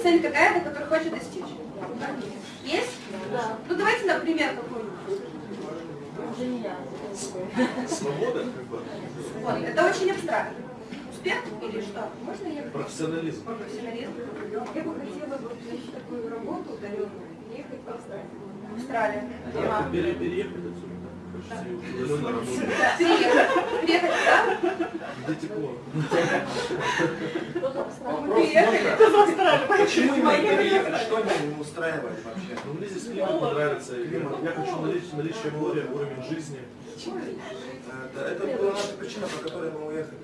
есть цель какая-то, которую хочет достичь? Есть? Да. Ну давайте, например, какую-нибудь. Я. Свобода, как бы, Вот, это очень абстрактно. Успех или что? Можно я профессионализм. профессионализм? Я бы хотела получить такую работу удаленную, ехать в Австралию. Австралия. Да, Ага. пере- переехать отсюда. Работать. Приехать. Приехать, да? Где тепло. Приехали. Почему именно переехать? Что не устраивает вообще? Ну, мне здесь климат не нравится. Климат. Я хочу наличие, наличие моря, уровень жизни. Это, это была наша причина, по которой мы уехали.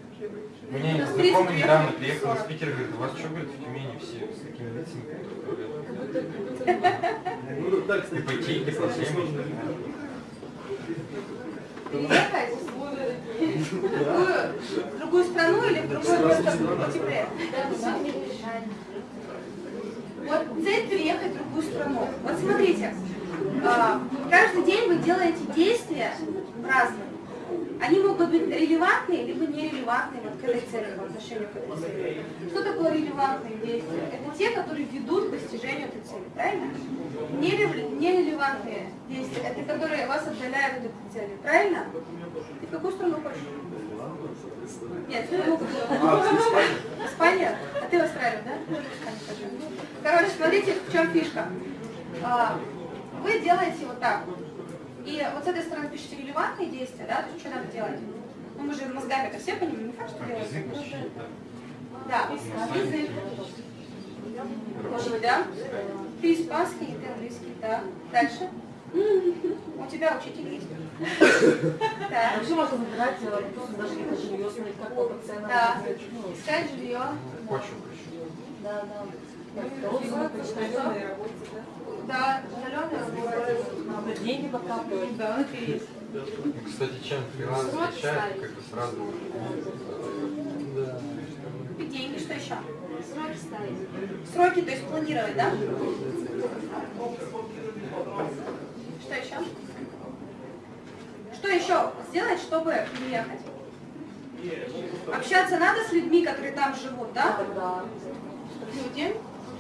У меня в знакомый недавно приехал из Питера, говорит, у вас что, говорит, в Тюмени все с такими лицами. Ну, да, кстати, Ипотеки, проблемы. сложно. Приехать в другую, в другую страну или в другое место потеплее? Цель переехать в другую страну. Вот смотрите, а, каждый день вы делаете действия разные. Они могут быть релевантные, либо нерелевантные вот к этой цели, по отношению к этой цели. Что такое релевантные действия? Это те, которые ведут к достижению этой цели, правильно? Нереле- Нерелевантные действия, это которые вас отдаляют от этой цели, правильно? Ты в какую страну хочешь? Нет, ты могу Испания? А ты в Австралию, да? Ну, в Испанию хочу. Короче, смотрите, в чем фишка. А, Вы делаете вот так. И вот с этой стороны пишите релевантные действия, да, то есть что надо делать? Ну, мы же мозгами это все понимаем, не факт, что учить, Да, язык. Может быть, да? Ты испанский, ты английский, да. Дальше. У тебя учитель есть. Так. Вообще можно выбирать, э, даже это жилье, смотреть, как по ценам. Да. Ну, Искать жилье. хочу. Да, да. Да, удаленная работа. Надо деньги подкапывать. Да, внутри есть. Кстати, чем фриланс отличает, как бы сразу... Да. И деньги, что еще? Сроки ставить. Сроки, то есть планировать, да? Что еще? Что еще сделать, чтобы приехать? Общаться надо с людьми, которые там живут, да? Да. Люди.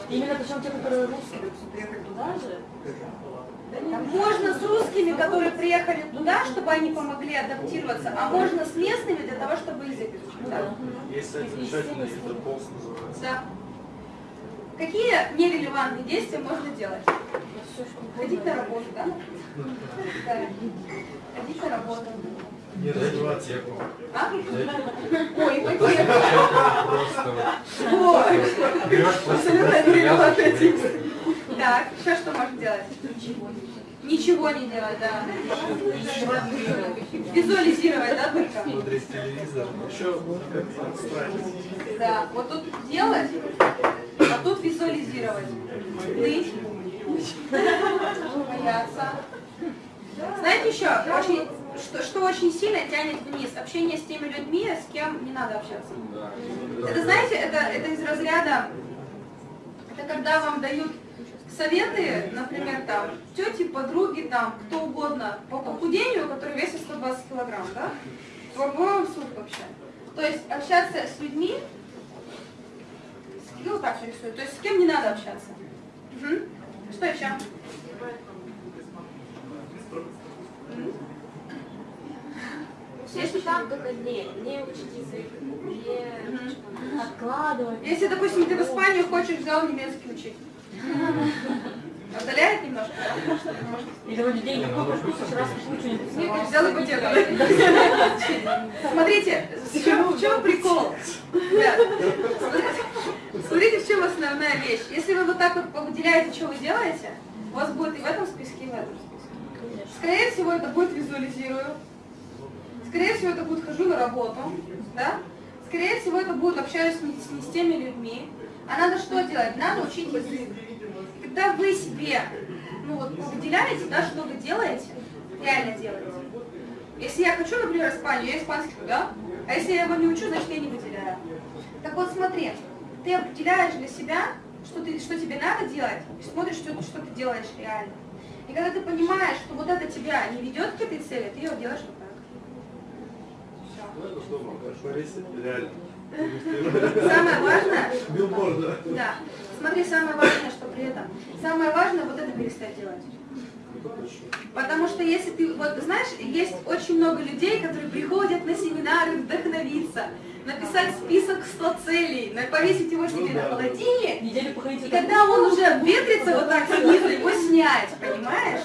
Именно причем те, которые русские, приехали туда же. Можно с русскими, которые приехали туда, чтобы они помогли адаптироваться, а можно с местными для того, чтобы язык изучить. Да? Есть сайт замечательный, Интерполс называется. Да. Какие нерелевантные действия можно делать? Ходить на работу, да? Да. Ходить на работу. Не развиваться. Ипотеку. А? Ой, ипотеку ипотека. Просто Ой. берешь просто Так, еще что можно делать? Ничего не делать, да. Визуализировать, да, только? Смотреть телевизор. Еще как отстраивать. Да, вот тут делать, а тут визуализировать. Ныть, бояться. Знаете еще, очень, что, что очень сильно тянет вниз? Общение с теми людьми, с кем не надо общаться. Это, знаете, это, это из разряда, когда вам дают советы, например, там, тети, подруги, там, кто угодно, по похудению, который весит 120 килограмм, да? Суд вообще. То есть общаться с людьми, ну так рисую, то есть с кем не надо общаться. Мгм. Что еще? М? Если там только не, не учить язык, не Откладывать. Если, допустим, ты в Испанию хочешь, взял немецкий учить. Отдаляет немножко, Или вроде деньги копишь, копишь, раз ничего не нарисовал. взял ипотеку. Смотрите, в чем, в чем прикол? Смотрите, в чем основная вещь. Если вы вот так вот выделяете, что вы делаете, у вас будет и в этом списке, и в этом списке. Скорее всего, это будет визуализирую. Скорее всего, это будет хожу на работу. Да? Скорее всего, это будет общаюсь не- с не с теми людьми. А надо что делать? Надо учить язык. Когда вы себе ну, вот, выделяете, да, что вы делаете, реально делаете. Если я хочу, например, Испанию, я испанский, да? А если я его не учу, значит я не выделяю. Так вот смотри, ты определяешь для себя, что, ты, что тебе надо делать, и смотришь, что, что ты делаешь реально. И когда ты понимаешь, что вот это тебя не ведет к этой цели, ты ее делаешь вот так. Ну, это что, в Борисе реально. Самое важное, Билборда. да, смотри, самое важное, что при этом, самое важное вот это перестать делать. Потому что если ты, вот знаешь, есть очень много людей, которые приходят на семинары вдохновиться, написать список 100 целей, повесить его себе на холодильник, и когда он уже ветрится вот так снизу, его снять, понимаешь?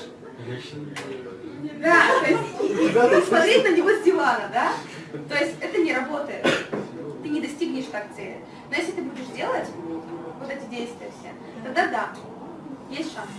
Да, то есть и, и- и смотреть на него с дивана, да? То есть это не работает. Ты не достигнешь так цели. Но если ты будешь делать вот эти действия все, тогда да, есть шанс.